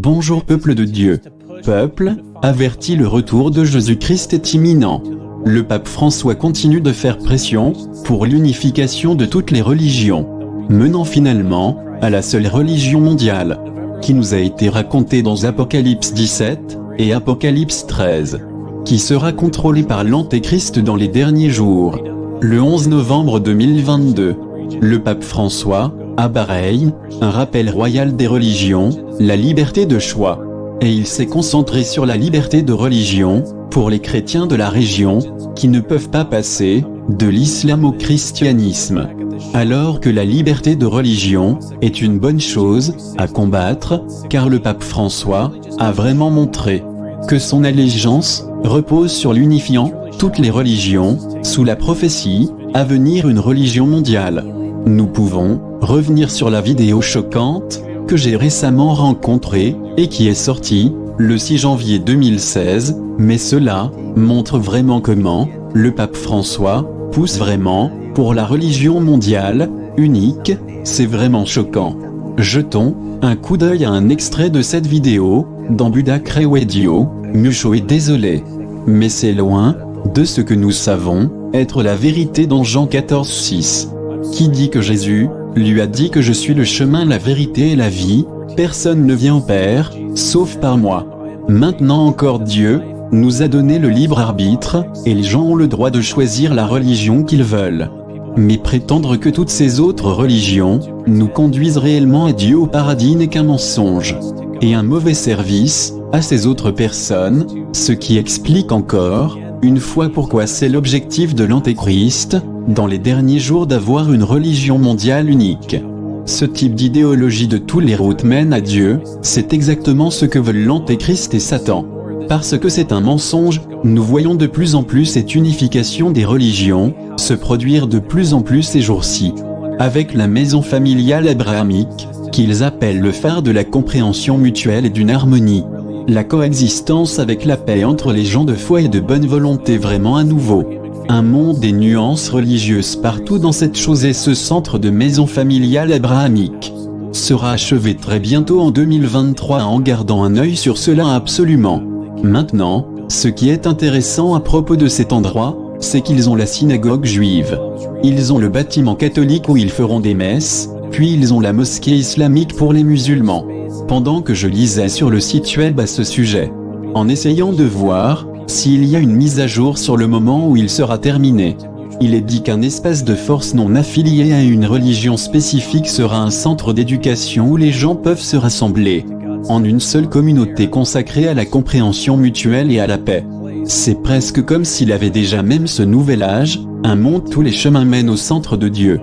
Bonjour peuple de Dieu. Peuple, averti le retour de Jésus-Christ est imminent. Le pape François continue de faire pression, pour l'unification de toutes les religions, menant finalement, à la seule religion mondiale, qui nous a été racontée dans Apocalypse 17, et Apocalypse 13, qui sera contrôlée par l'Antéchrist dans les derniers jours. Le 11 novembre 2022, le pape François, à Bahreïn, un rappel royal des religions, la liberté de choix. Et il s'est concentré sur la liberté de religion, pour les chrétiens de la région, qui ne peuvent pas passer, de l'islam au christianisme. Alors que la liberté de religion, est une bonne chose, à combattre, car le pape François, a vraiment montré, que son allégeance, repose sur l'unifiant, toutes les religions, sous la prophétie, à venir une religion mondiale. Nous pouvons, revenir sur la vidéo choquante, que j'ai récemment rencontrée, et qui est sortie, le 6 janvier 2016, mais cela, montre vraiment comment, le pape François, pousse vraiment, pour la religion mondiale, unique, c'est vraiment choquant. Jetons, un coup d'œil à un extrait de cette vidéo, dans Buddha Crewedio, Mucho est désolé. Mais c'est loin, de ce que nous savons, être la vérité dans Jean 14 6. Qui dit que Jésus, lui a dit que je suis le chemin, la vérité et la vie, personne ne vient au Père, sauf par moi. Maintenant encore Dieu, nous a donné le libre arbitre, et les gens ont le droit de choisir la religion qu'ils veulent. Mais prétendre que toutes ces autres religions, nous conduisent réellement à Dieu au paradis n'est qu'un mensonge. Et un mauvais service, à ces autres personnes, ce qui explique encore, une fois pourquoi c'est l'objectif de l'Antéchrist, dans les derniers jours d'avoir une religion mondiale unique. Ce type d'idéologie de tous les routes mène à Dieu, c'est exactement ce que veulent l'Antéchrist et Satan. Parce que c'est un mensonge, nous voyons de plus en plus cette unification des religions, se produire de plus en plus ces jours-ci. Avec la maison familiale abrahamique, qu'ils appellent le phare de la compréhension mutuelle et d'une harmonie. La coexistence avec la paix entre les gens de foi et de bonne volonté vraiment à nouveau. Un monde des nuances religieuses partout dans cette chose et ce centre de maison familiale abrahamique sera achevé très bientôt en 2023 en gardant un œil sur cela absolument. Maintenant, ce qui est intéressant à propos de cet endroit, c'est qu'ils ont la synagogue juive. Ils ont le bâtiment catholique où ils feront des messes, puis ils ont la mosquée islamique pour les musulmans. Pendant que je lisais sur le site web à ce sujet, en essayant de voir, s'il y a une mise à jour sur le moment où il sera terminé. Il est dit qu'un espace de force non affilié à une religion spécifique sera un centre d'éducation où les gens peuvent se rassembler en une seule communauté consacrée à la compréhension mutuelle et à la paix. C'est presque comme s'il avait déjà même ce nouvel âge, un monde tous les chemins mènent au centre de Dieu.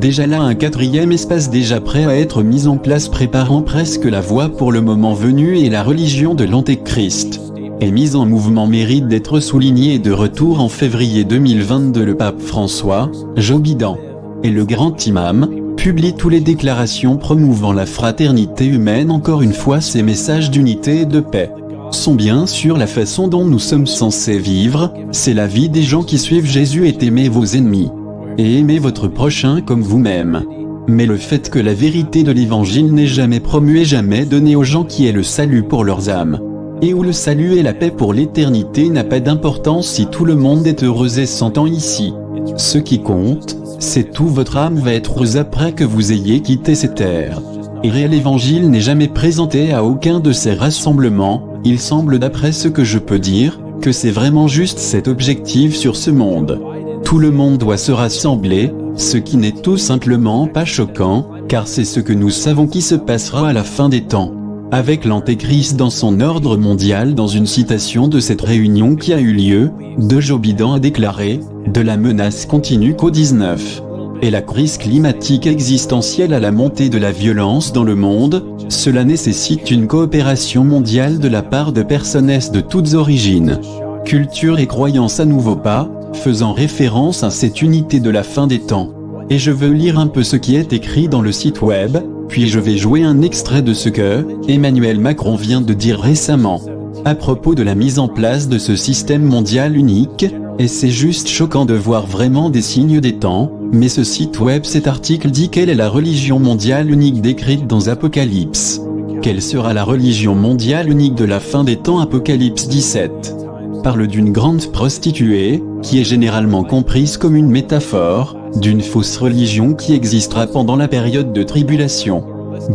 Déjà là un quatrième espace déjà prêt à être mis en place préparant presque la voie pour le moment venu et la religion de l'Antéchrist est mise en mouvement mérite d'être souligné et de retour en février 2022 le pape François, Jobidan, et le grand imam, publie toutes les déclarations promouvant la fraternité humaine encore une fois ces messages d'unité et de paix sont bien sûr la façon dont nous sommes censés vivre, c'est la vie des gens qui suivent Jésus et aimez vos ennemis. Et aimez votre prochain comme vous-même. Mais le fait que la vérité de l'évangile n'est jamais promue et jamais donnée aux gens qui est le salut pour leurs âmes et où le salut et la paix pour l'éternité n'a pas d'importance si tout le monde est heureux et s'entend ici. Ce qui compte, c'est tout votre âme va être heureuse après que vous ayez quitté ces terres. Et réel évangile n'est jamais présenté à aucun de ces rassemblements, il semble d'après ce que je peux dire, que c'est vraiment juste cet objectif sur ce monde. Tout le monde doit se rassembler, ce qui n'est tout simplement pas choquant, car c'est ce que nous savons qui se passera à la fin des temps avec l'Antéchrist dans son ordre mondial dans une citation de cette réunion qui a eu lieu, de Jobidan a déclaré, de la menace continue qu'au 19 et la crise climatique existentielle à la montée de la violence dans le monde, cela nécessite une coopération mondiale de la part de personnes de toutes origines, cultures et croyances à nouveau pas, faisant référence à cette unité de la fin des temps. Et je veux lire un peu ce qui est écrit dans le site web, puis je vais jouer un extrait de ce que Emmanuel Macron vient de dire récemment à propos de la mise en place de ce système mondial unique, et c'est juste choquant de voir vraiment des signes des temps, mais ce site web cet article dit quelle est la religion mondiale unique décrite dans Apocalypse. Quelle sera la religion mondiale unique de la fin des temps? Apocalypse 17 parle d'une grande prostituée, qui est généralement comprise comme une métaphore, d'une fausse religion qui existera pendant la période de tribulation.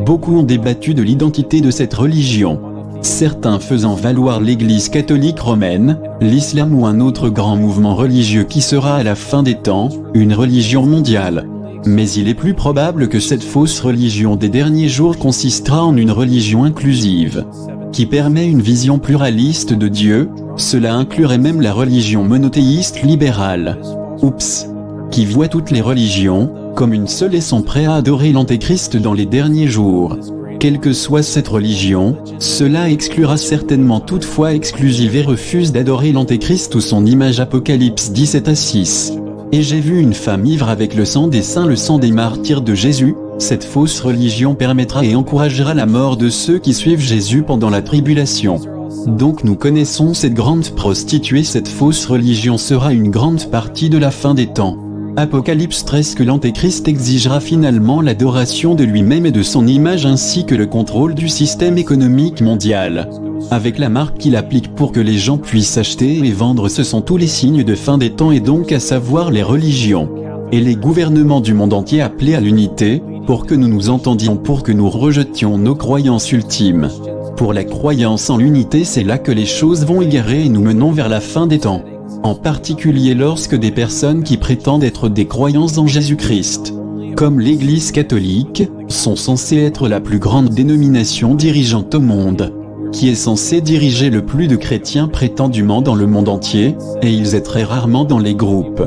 Beaucoup ont débattu de l'identité de cette religion. Certains faisant valoir l'église catholique romaine, l'islam ou un autre grand mouvement religieux qui sera à la fin des temps, une religion mondiale. Mais il est plus probable que cette fausse religion des derniers jours consistera en une religion inclusive, qui permet une vision pluraliste de Dieu, cela inclurait même la religion monothéiste libérale. Oups Qui voit toutes les religions, comme une seule et sont prêts à adorer l'antéchrist dans les derniers jours. Quelle que soit cette religion, cela exclura certainement toutefois exclusive et refuse d'adorer l'antéchrist ou son image Apocalypse 17 à 6. Et j'ai vu une femme ivre avec le sang des saints le sang des martyrs de Jésus, cette fausse religion permettra et encouragera la mort de ceux qui suivent Jésus pendant la tribulation. Donc nous connaissons cette grande prostituée cette fausse religion sera une grande partie de la fin des temps. Apocalypse 13 que l'Antéchrist exigera finalement l'adoration de lui-même et de son image ainsi que le contrôle du système économique mondial. Avec la marque qu'il applique pour que les gens puissent acheter et vendre ce sont tous les signes de fin des temps et donc à savoir les religions. Et les gouvernements du monde entier appelés à l'unité, pour que nous nous entendions pour que nous rejetions nos croyances ultimes. Pour la croyance en l'unité c'est là que les choses vont égarer et nous menons vers la fin des temps. En particulier lorsque des personnes qui prétendent être des croyances en Jésus-Christ, comme l'Église catholique, sont censées être la plus grande dénomination dirigeante au monde, qui est censée diriger le plus de chrétiens prétendument dans le monde entier, et ils est très rarement dans les groupes,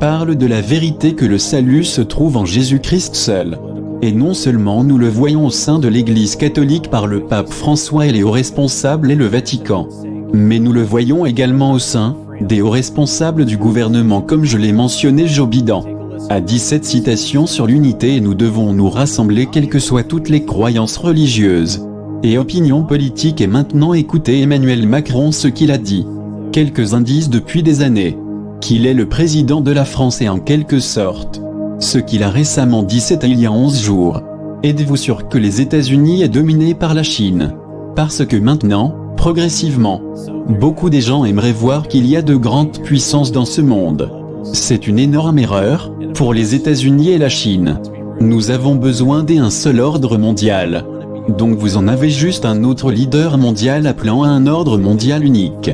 parlent de la vérité que le salut se trouve en Jésus-Christ seul. Et non seulement nous le voyons au sein de l'Église catholique par le pape François et les hauts responsables et le Vatican, mais nous le voyons également au sein des hauts responsables du gouvernement comme je l'ai mentionné Jobidan a dit cette citation sur l'unité et nous devons nous rassembler quelles que soient toutes les croyances religieuses et opinions politiques et maintenant écoutez Emmanuel Macron ce qu'il a dit. Quelques indices depuis des années. Qu'il est le président de la France et en quelque sorte, ce qu'il a récemment dit c'était il y a 11 jours. Êtes-vous sûr que les États-Unis est dominé par la Chine? Parce que maintenant, progressivement, beaucoup des gens aimeraient voir qu'il y a de grandes puissances dans ce monde. C'est une énorme erreur, pour les États-Unis et la Chine. Nous avons besoin d'un seul ordre mondial. Donc vous en avez juste un autre leader mondial appelant à un ordre mondial unique.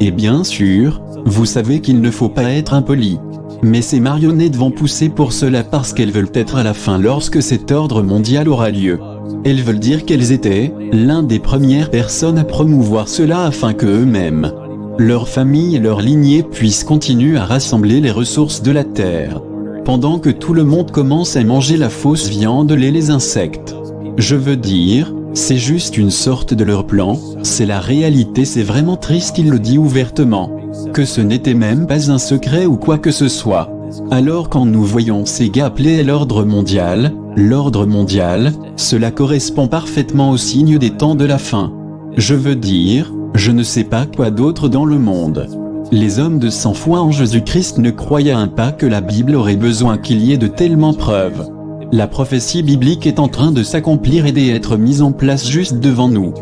Et bien sûr, vous savez qu'il ne faut pas être impoli. Mais ces marionnettes vont pousser pour cela parce qu'elles veulent être à la fin lorsque cet ordre mondial aura lieu. Elles veulent dire qu'elles étaient l'un des premières personnes à promouvoir cela afin que eux-mêmes, leur famille et leur lignée puissent continuer à rassembler les ressources de la terre. Pendant que tout le monde commence à manger la fausse viande et les insectes. Je veux dire, c'est juste une sorte de leur plan, c'est la réalité c'est vraiment triste il le dit ouvertement que ce n'était même pas un secret ou quoi que ce soit. Alors quand nous voyons ces gars appelés l'ordre mondial, l'ordre mondial, cela correspond parfaitement au signe des temps de la fin. Je veux dire, je ne sais pas quoi d'autre dans le monde. Les hommes de sang foi en Jésus-Christ ne croyaient pas que la Bible aurait besoin qu'il y ait de tellement preuves. La prophétie biblique est en train de s'accomplir et d'être mise en place juste devant nous.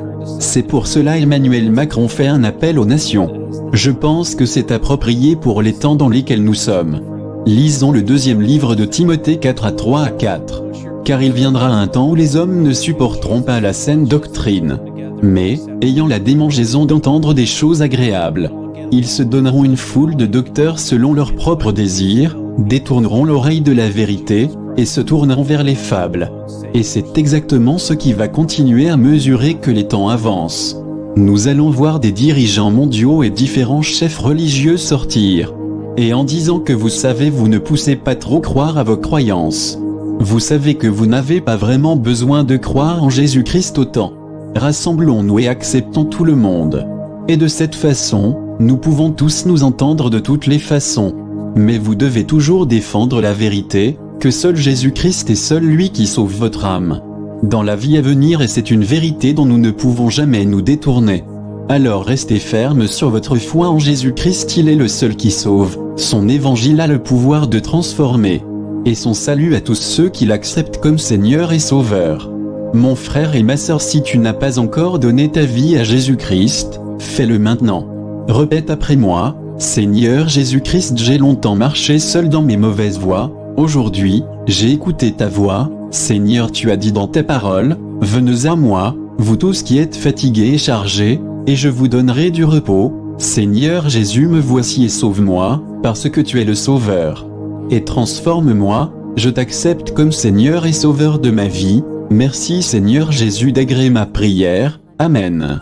C'est pour cela Emmanuel Macron fait un appel aux nations. Je pense que c'est approprié pour les temps dans lesquels nous sommes. Lisons le deuxième livre de Timothée 4 à 3 à 4. Car il viendra un temps où les hommes ne supporteront pas la saine doctrine. Mais, ayant la démangeaison d'entendre des choses agréables, ils se donneront une foule de docteurs selon leurs propres désirs, détourneront l'oreille de la vérité, et se tourneront vers les fables. Et c'est exactement ce qui va continuer à mesurer que les temps avancent. Nous allons voir des dirigeants mondiaux et différents chefs religieux sortir. Et en disant que vous savez vous ne poussez pas trop croire à vos croyances. Vous savez que vous n'avez pas vraiment besoin de croire en Jésus-Christ autant. Rassemblons-nous et acceptons tout le monde. Et de cette façon, nous pouvons tous nous entendre de toutes les façons. Mais vous devez toujours défendre la vérité, que seul Jésus-Christ est seul lui qui sauve votre âme dans la vie à venir et c'est une vérité dont nous ne pouvons jamais nous détourner. Alors restez ferme sur votre foi en Jésus-Christ, il est le seul qui sauve, son évangile a le pouvoir de transformer, et son salut à tous ceux qui l'acceptent comme Seigneur et Sauveur. Mon frère et ma sœur si tu n'as pas encore donné ta vie à Jésus-Christ, fais-le maintenant. Répète après moi, Seigneur Jésus-Christ j'ai longtemps marché seul dans mes mauvaises voies, aujourd'hui, j'ai écouté ta voix, Seigneur tu as dit dans ta parole, venez à moi, vous tous qui êtes fatigués et chargés, et je vous donnerai du repos, Seigneur Jésus me voici et sauve-moi, parce que tu es le Sauveur. Et transforme-moi, je t'accepte comme Seigneur et Sauveur de ma vie, merci Seigneur Jésus d'agréer ma prière, Amen.